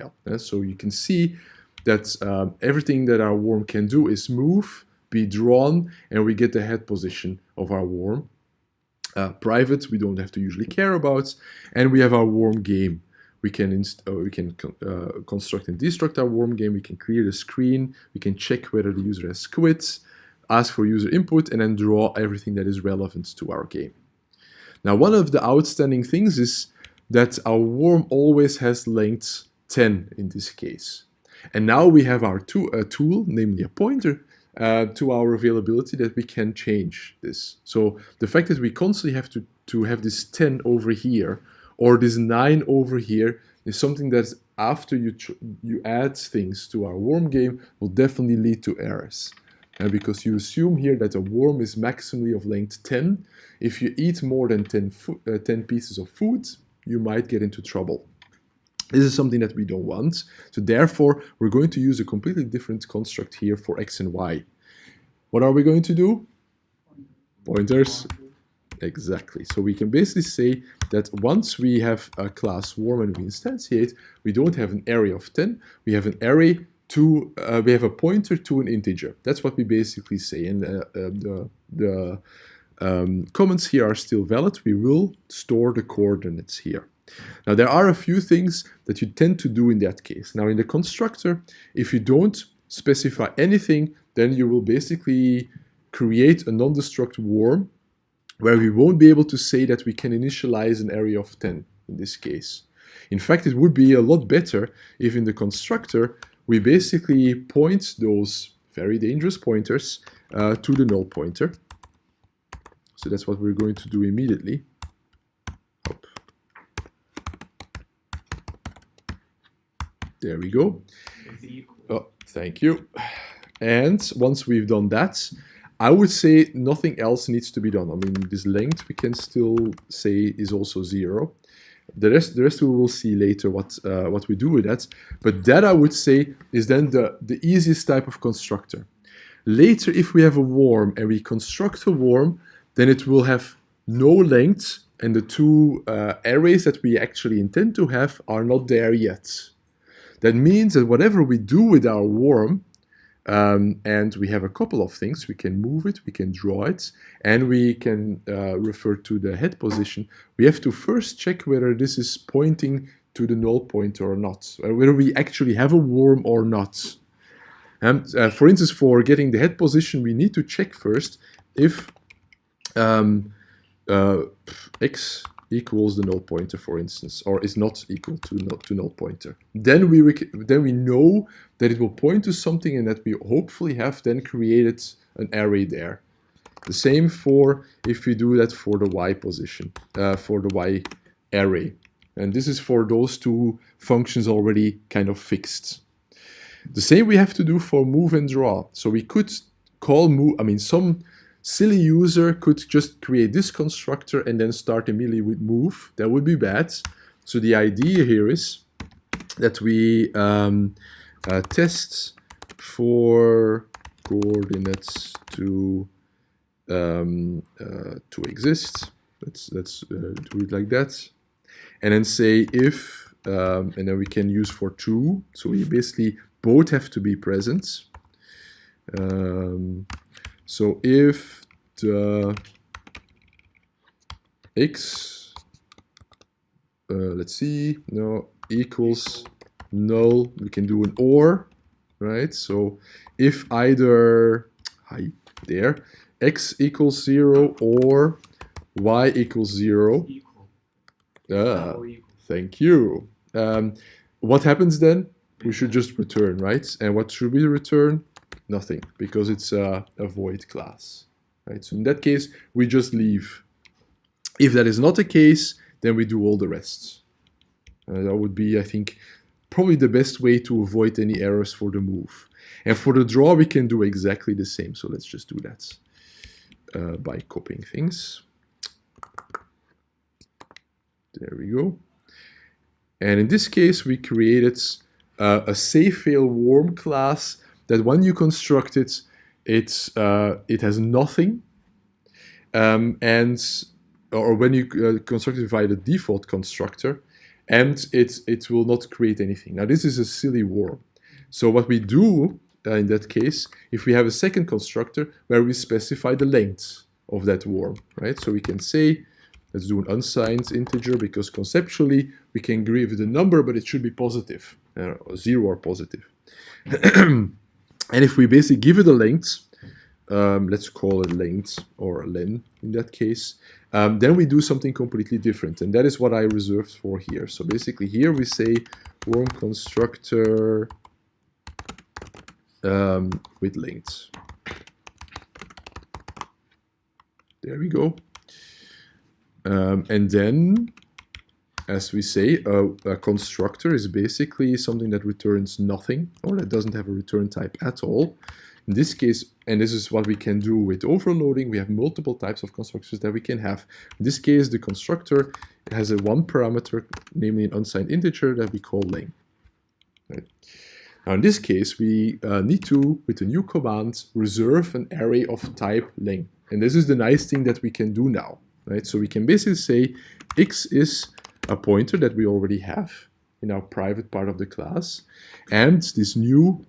Uh, so you can see that um, everything that our worm can do is move, be drawn, and we get the head position of our worm. Uh, private, we don't have to usually care about, and we have our worm game. We can uh, we can uh, construct and destruct our worm game. We can clear the screen. We can check whether the user has quit, ask for user input, and then draw everything that is relevant to our game. Now, one of the outstanding things is that our worm always has length 10 in this case. And now we have our to a tool, namely a pointer, uh, to our availability that we can change this. So the fact that we constantly have to, to have this 10 over here or this 9 over here is something that after you, you add things to our worm game will definitely lead to errors. And because you assume here that a worm is maximally of length 10, if you eat more than 10, uh, 10 pieces of food, you might get into trouble. This is something that we don't want. So therefore, we're going to use a completely different construct here for x and y. What are we going to do? Pointers. Exactly. So we can basically say that once we have a class warm and we instantiate, we don't have an array of 10. We have an array to, uh, we have a pointer to an integer. That's what we basically say. And uh, uh, the, the um, comments here are still valid. We will store the coordinates here. Now there are a few things that you tend to do in that case. Now in the constructor, if you don't specify anything, then you will basically create a non-destruct worm where we won't be able to say that we can initialize an array of 10 in this case. In fact, it would be a lot better if in the constructor we basically point those very dangerous pointers uh, to the null pointer. So that's what we're going to do immediately. There we go. Oh, thank you. And once we've done that, I would say nothing else needs to be done. I mean, this length we can still say is also zero. The rest, the rest we will see later what uh, what we do with that. But that I would say is then the the easiest type of constructor. Later, if we have a worm and we construct a worm, then it will have no length, and the two uh, arrays that we actually intend to have are not there yet. That means that whatever we do with our worm, um, and we have a couple of things, we can move it, we can draw it, and we can uh, refer to the head position. We have to first check whether this is pointing to the null pointer or not, or whether we actually have a worm or not. And uh, for instance, for getting the head position, we need to check first if um, uh, x equals the null pointer, for instance, or is not equal to null, to null pointer. Then we then we know that it will point to something and that we hopefully have then created an array there. The same for if we do that for the y position, uh, for the y array. And this is for those two functions already kind of fixed. The same we have to do for move and draw. So we could call move, I mean, some silly user could just create this constructor and then start immediately with move. That would be bad. So the idea here is that we um, uh, test for coordinates to um, uh, to exist. Let's let's uh, do it like that, and then say if, um, and then we can use for true. So we basically both have to be present. Um, so if the x, uh, let's see, no, equals null, we can do an or, right? So if either, hi, there, x equals 0 or y equals 0, ah, thank you. Um, what happens then? We should just return, right? And what should we return? Nothing because it's a, a void class. Right? So in that case, we just leave. If that is not the case, then we do all the rest. Uh, that would be, I think, probably the best way to avoid any errors for the move. And for the draw, we can do exactly the same. So let's just do that uh, by copying things. There we go. And in this case, we created uh, a save fail warm class that when you construct it, it's, uh, it has nothing. Um, and or when you uh, construct it via the default constructor, and it, it will not create anything. Now this is a silly war. So what we do uh, in that case, if we have a second constructor where we specify the length of that worm, right? So we can say, let's do an unsigned integer because conceptually we can agree with the number, but it should be positive, uh, zero or positive. and if we basically give it a length, um, let's call it length or len in that case, um, then we do something completely different. And that is what I reserved for here. So basically here we say worm constructor um, with length. There we go. Um, and then, as we say, a, a, constructor is basically something that returns nothing or that doesn't have a return type at all. In this case, and this is what we can do with overloading, we have multiple types of constructors that we can have. In this case, the constructor has a one parameter, namely an unsigned integer that we call len. Right. Now in this case, we uh, need to, with a new command, reserve an array of type len. And this is the nice thing that we can do now. Right? So we can basically say x is a pointer that we already have in our private part of the class. And this new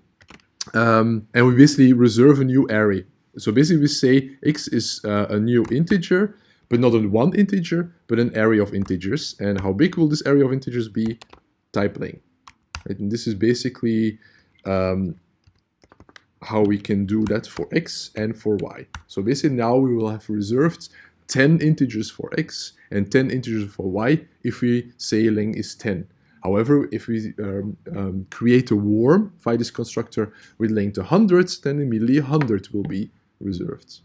um, and we basically reserve a new array. So basically we say x is uh, a new integer, but not a one integer, but an array of integers. And how big will this array of integers be? Type len. Right? And this is basically um, how we can do that for x and for y. So basically now we will have reserved 10 integers for x and 10 integers for y if we say len is 10. However, if we um, um, create a worm via this constructor with length 100, then immediately 100 will be reserved.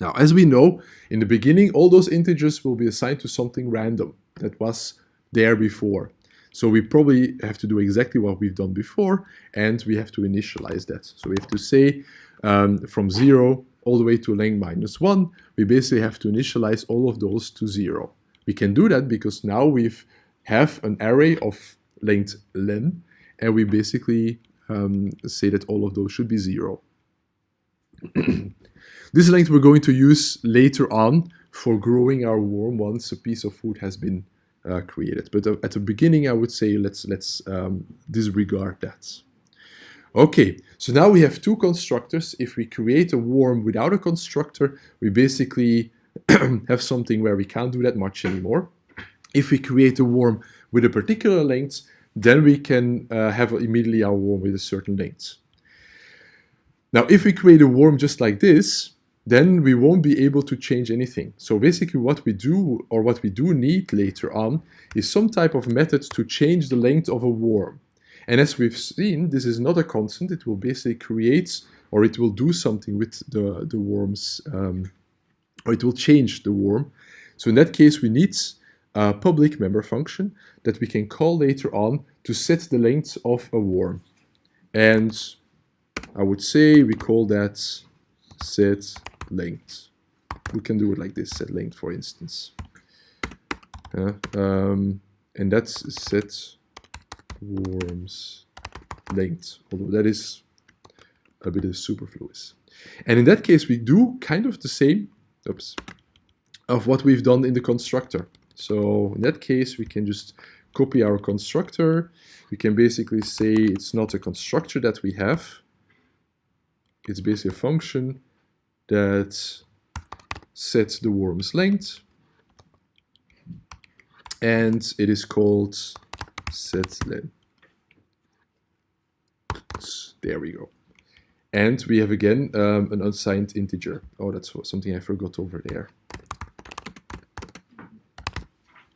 Now, as we know, in the beginning, all those integers will be assigned to something random that was there before. So we probably have to do exactly what we've done before, and we have to initialize that. So we have to say um, from 0 all the way to length minus 1, we basically have to initialize all of those to 0. We can do that because now we've have an array of length len, and we basically um, say that all of those should be zero. this length we're going to use later on for growing our worm once a piece of food has been uh, created. But uh, at the beginning, I would say let's let's um, disregard that. Okay, so now we have two constructors. If we create a worm without a constructor, we basically have something where we can't do that much anymore. If we create a worm with a particular length, then we can uh, have immediately our worm with a certain length. Now, if we create a worm just like this, then we won't be able to change anything. So basically what we do, or what we do need later on, is some type of method to change the length of a worm. And as we've seen, this is not a constant. It will basically create, or it will do something with the, the worm's, um, or it will change the worm. So in that case, we need a public member function that we can call later on to set the length of a worm. And I would say we call that set length. We can do it like this, set length, for instance. Uh, um, and that's set worms length, although that is a bit of superfluous. And in that case, we do kind of the same, oops, of what we've done in the constructor. So in that case, we can just copy our constructor. We can basically say it's not a constructor that we have. It's basically a function that sets the worm's length. And it is called setLen. There we go. And we have again um, an unsigned integer. Oh, that's something I forgot over there.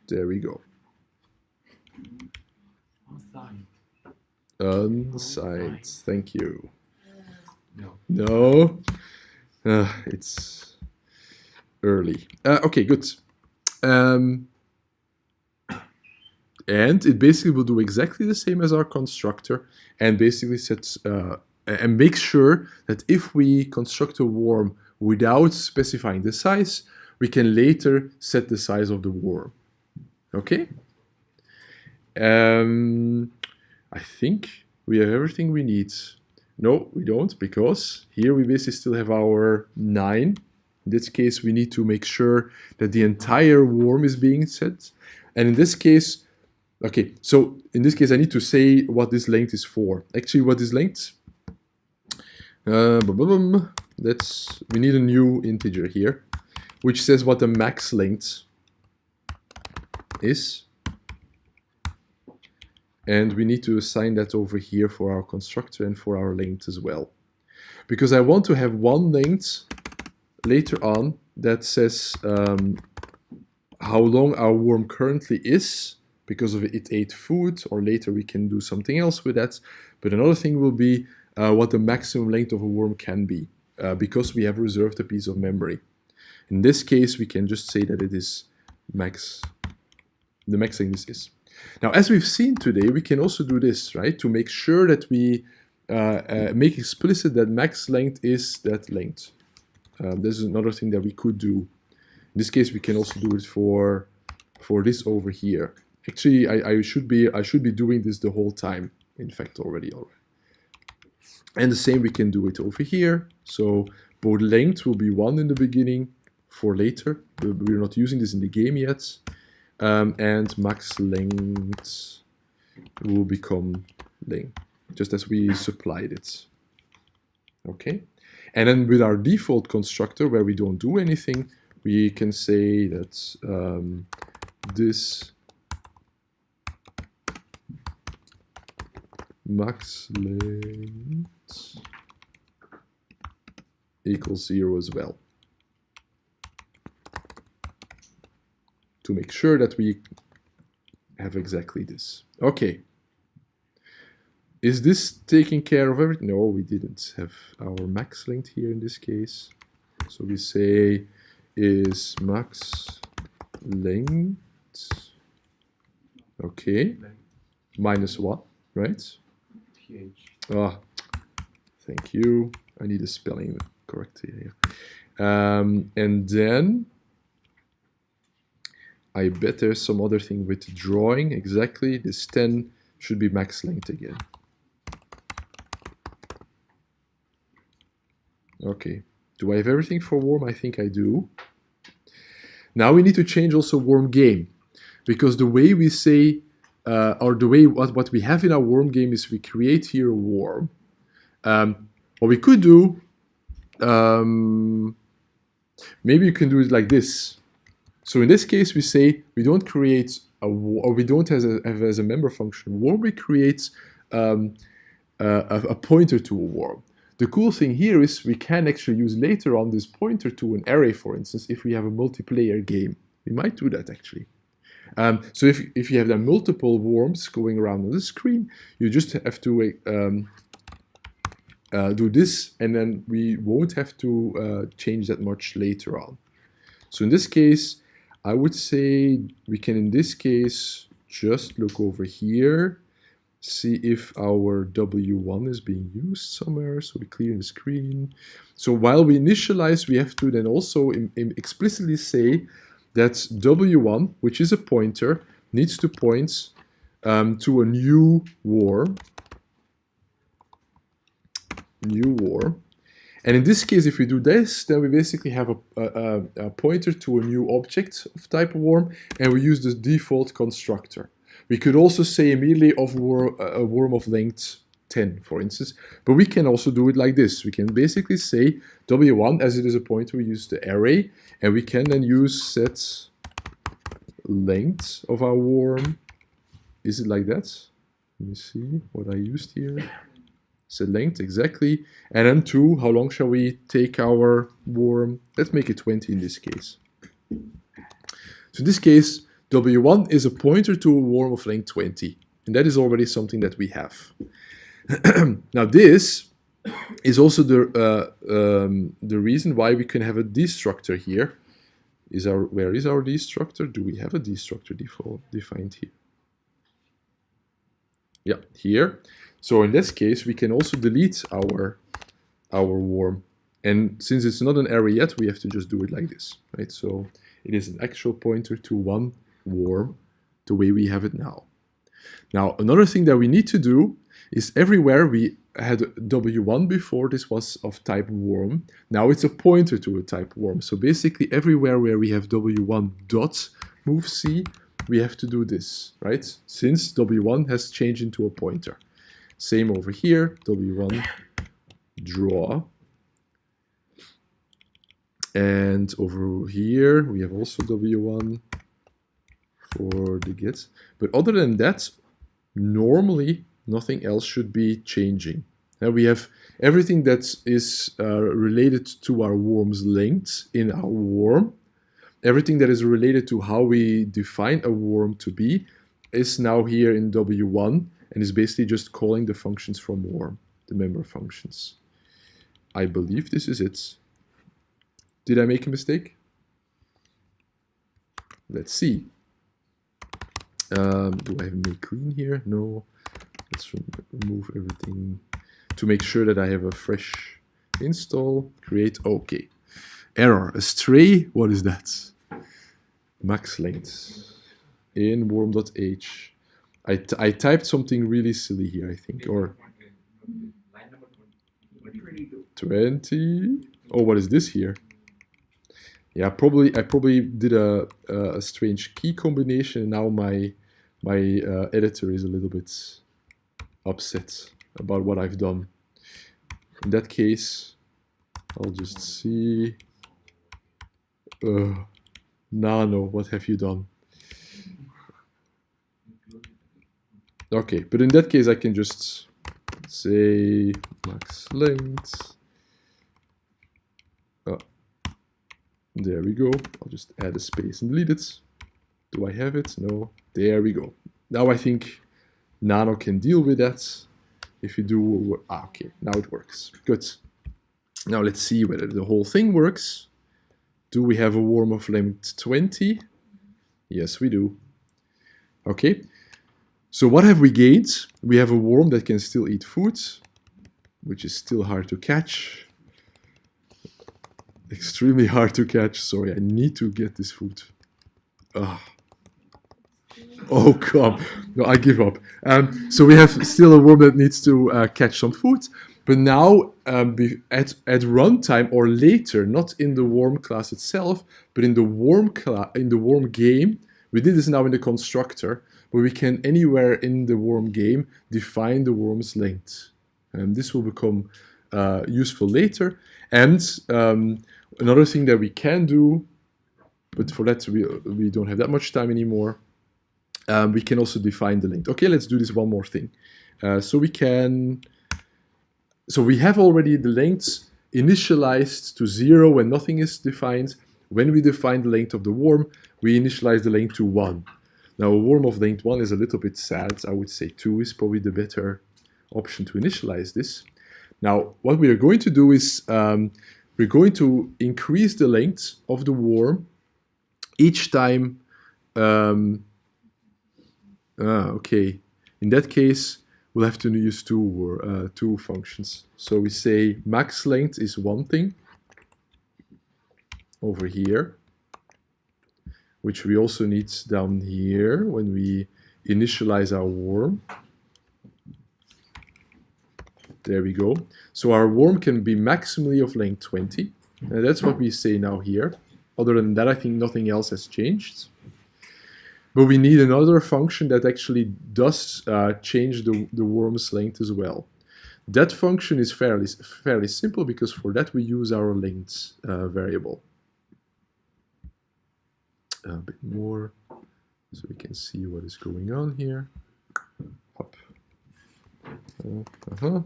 There we go. Unsigned. Unsigned. Thank you. No. No. Uh, it's early. Uh, okay, good. Um, and it basically will do exactly the same as our constructor and basically sets uh, and makes sure that if we construct a worm without specifying the size, we can later set the size of the worm. Okay. Um, I think we have everything we need. No, we don't, because here we basically still have our 9. In this case, we need to make sure that the entire worm is being set. And in this case, Okay, so in this case, I need to say what this length is for. Actually, what is length? Uh. That's we need a new integer here, which says what the max length is. And we need to assign that over here for our constructor and for our length as well. Because I want to have one length later on that says um, how long our worm currently is because of it ate food or later we can do something else with that. But another thing will be uh, what the maximum length of a worm can be uh, because we have reserved a piece of memory. In this case, we can just say that it is max, the max length is. Now, as we've seen today, we can also do this, right? To make sure that we uh, uh make explicit that max length is that length. Um, this is another thing that we could do. In this case, we can also do it for for this over here. Actually, I, I should be I should be doing this the whole time. In fact, already already. And the same we can do it over here. So both length will be one in the beginning for later. We're not using this in the game yet. Um, and max length will become length, just as we supplied it. Okay. And then with our default constructor, where we don't do anything, we can say that um, this max length equals zero as well. To make sure that we have exactly this. Okay. Is this taking care of everything? No, we didn't have our max length here in this case. So we say is max length, okay, minus what, right? Ah, thank you. I need a spelling correct here. Um, and then I bet there's some other thing with drawing. Exactly, this 10 should be max length again. Okay, do I have everything for warm? I think I do. Now we need to change also warm game because the way we say uh, or the way what, what we have in our worm game is we create here a worm. Um, what we could do, um, maybe you can do it like this. So in this case, we say we don't create a or we don't have, a, have as a member function worm. We create um, a, a pointer to a worm. The cool thing here is we can actually use later on this pointer to an array, for instance, if we have a multiplayer game. We might do that actually. Um, so if, if you have then multiple worms going around on the screen, you just have to um, uh, do this and then we won't have to uh, change that much later on. So in this case, I would say we can in this case just look over here, see if our W1 is being used somewhere. So we clear the screen. So while we initialize, we have to then also explicitly say that W1, which is a pointer, needs to point um, to a new worm. New worm. And in this case, if we do this, then we basically have a, a, a pointer to a new object of type worm, and we use the default constructor. We could also say immediately of a worm of length 10, for instance. But we can also do it like this. We can basically say w1, as it is a pointer, we use the array, and we can then use set length of our worm. Is it like that? Let me see what I used here. Set length, exactly. And then two, how long shall we take our worm? Let's make it 20 in this case. So in this case, w1 is a pointer to a worm of length 20. And that is already something that we have. now this is also the uh, um, the reason why we can have a destructor here. Is our where is our destructor? Do we have a destructor default defined here? Yeah, here. So in this case, we can also delete our our worm. And since it's not an array yet, we have to just do it like this, right? So it is an actual pointer to one worm, the way we have it now. Now, another thing that we need to do is everywhere we had W1 before, this was of type worm. Now it's a pointer to a type worm. So basically everywhere where we have W1 dot move C, we have to do this, right? Since w1 has changed into a pointer. Same over here, w1 draw. And over here, we have also w1 for the get. But other than that, normally nothing else should be changing. Now we have everything that is uh, related to our worm's length in our worm. Everything that is related to how we define a worm to be is now here in W1 and is basically just calling the functions from worm, the member functions. I believe this is it. Did I make a mistake? Let's see. Um, do I have make clean here? No. Let's remove everything to make sure that I have a fresh install. Create. Okay. Error. A stray. What is that? Max length in worm.h. I, I typed something really silly here, I think, or 20. Oh, what is this here? Yeah, probably I probably did a, a strange key combination. and Now my my uh, editor is a little bit upset about what I've done. In that case, I'll just see. Uh, Nano, what have you done? Okay, but in that case I can just say max length. Oh, there we go. I'll just add a space and delete it. Do I have it? No. There we go. Now I think Nano can deal with that. If you do, ah, okay, now it works. Good. Now let's see whether the whole thing works. Do we have a worm of length 20? Yes, we do. Okay, so what have we gained? We have a worm that can still eat food, which is still hard to catch. Extremely hard to catch. Sorry, I need to get this food. Ah. Oh, come. No, I give up. Um, so we have still a worm that needs to uh, catch some food. But now, um, at, at runtime or later, not in the worm class itself, but in the worm class, in the worm game, we did this now in the constructor, but we can anywhere in the worm game define the worm's length. And this will become uh, useful later. And um, another thing that we can do, but for that we, we don't have that much time anymore, um, we can also define the length. Okay, let's do this one more thing. Uh, so we can, so we have already the length initialized to zero when nothing is defined. When we define the length of the worm, we initialize the length to one. Now a worm of length one is a little bit sad. I would say two is probably the better option to initialize this. Now what we are going to do is um, we're going to increase the length of the worm each time um, Ah, okay. In that case, we'll have to use two, uh, two functions. So we say max length is one thing over here, which we also need down here when we initialize our worm. There we go. So our worm can be maximally of length 20. And that's what we say now here. Other than that, I think nothing else has changed. But we need another function that actually does uh, change the, the worm's length as well. That function is fairly, fairly simple because for that we use our length uh, variable. A bit more so we can see what is going on here. Uh -huh.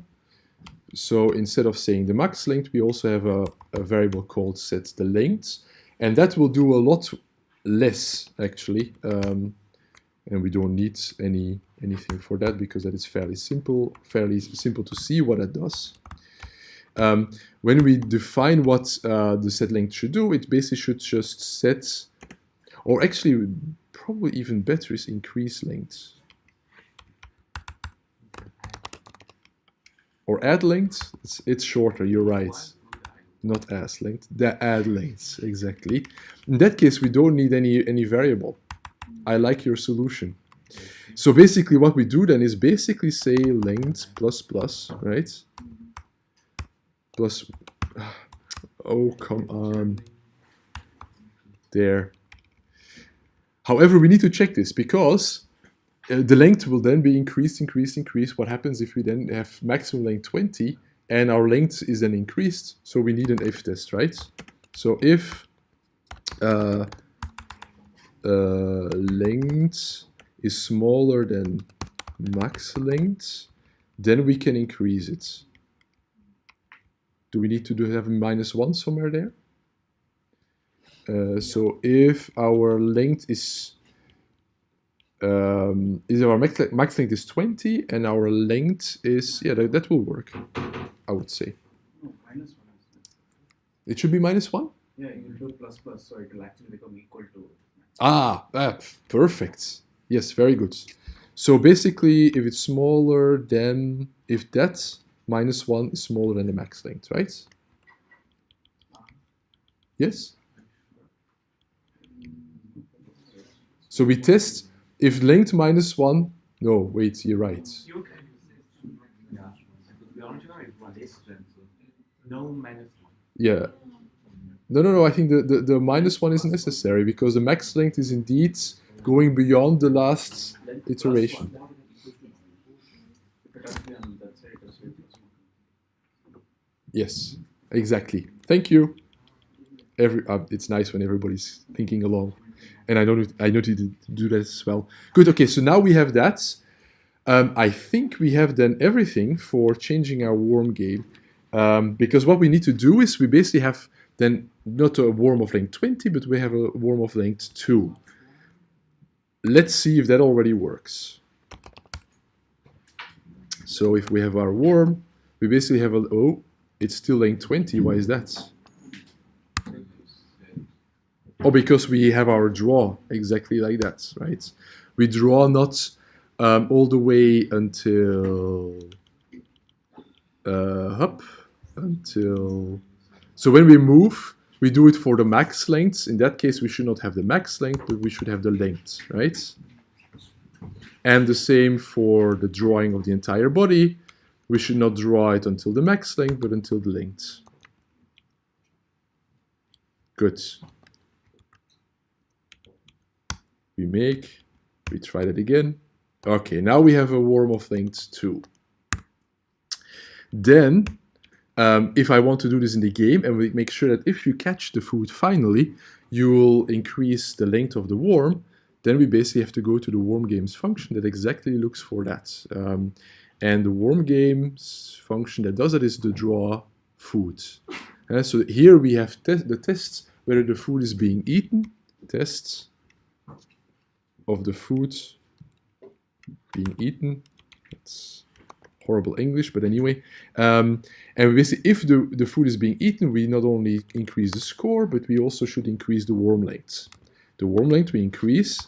So instead of saying the max length, we also have a, a variable called set the length. And that will do a lot less actually um, and we don't need any anything for that because that is fairly simple fairly simple to see what it does. Um, when we define what uh, the set length should do it basically should just set or actually probably even better is increase length. Or add length. It's, it's shorter. You're right not as length, the add length, exactly. In that case, we don't need any, any variable. I like your solution. So basically what we do then is basically say length plus plus, right? Plus, oh, come on. There. However, we need to check this because uh, the length will then be increased, increased, increased. What happens if we then have maximum length 20 and our length is then increased? So we need an if test, right? So if uh, uh, length is smaller than max length, then we can increase it. Do we need to do have a minus one somewhere there? Uh, so if our length is um, is our max, max length is 20 and our length is yeah that, that will work I would say. No, minus one it should be minus one? Yeah, you do plus plus, so it will actually become equal to. ah, ah perfect. Yes very good. So basically if it's smaller than if that minus one is smaller than the max length right? Yes? So we test if length minus one no wait you're right You can use this. Yeah. The original is one is. No minus one. Yeah. No, no, no. I think the, the, the minus one is necessary because the max length is indeed going beyond the last iteration. one. If it has to be on that side, it has to be plus one. Yes, exactly. Thank you. Every uh, it's nice when everybody's thinking along, and I don't know I know to do that as well. Good. Okay, so now we have that. Um, I think we have done everything for changing our warm game, um, because what we need to do is we basically have then not a warm of length 20, but we have a warm of length 2. Let's see if that already works. So if we have our worm, we basically have a, oh, it's still length 20, why is that? Oh, because we have our draw exactly like that, right? We draw not um, all the way until uh, up until. So when we move, we do it for the max length. In that case, we should not have the max length, but we should have the length, right? And the same for the drawing of the entire body. We should not draw it until the max length, but until the length. Good. We make, we try that again. Okay, now we have a worm of length 2. Then, um, if I want to do this in the game, and we make sure that if you catch the food finally, you will increase the length of the worm, then we basically have to go to the worm games function that exactly looks for that. Um, and the worm games function that does that is the draw food. So here we have te the tests whether the food is being eaten, tests of the food being eaten. That's horrible English, but anyway. Um, and basically, if the, the food is being eaten, we not only increase the score, but we also should increase the worm length. The worm length we increase,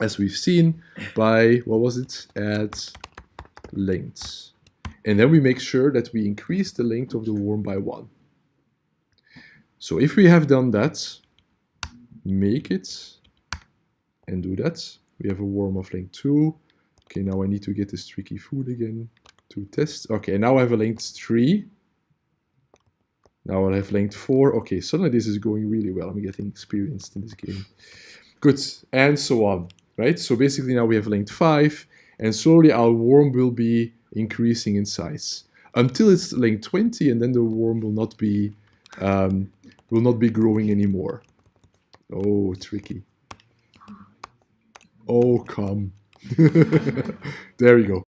as we've seen, by, what was it? add length. And then we make sure that we increase the length of the worm by one. So if we have done that, make it and do that. We have a worm of length 2. Okay, now I need to get this tricky food again to test. Okay, now I have a length 3. Now I'll have length 4. Okay, suddenly this is going really well. I'm getting experienced in this game. Good, and so on, right? So basically now we have length 5, and slowly our worm will be increasing in size until it's length 20, and then the worm will not be um, will not be growing anymore. Oh, tricky. Oh, come. there you go.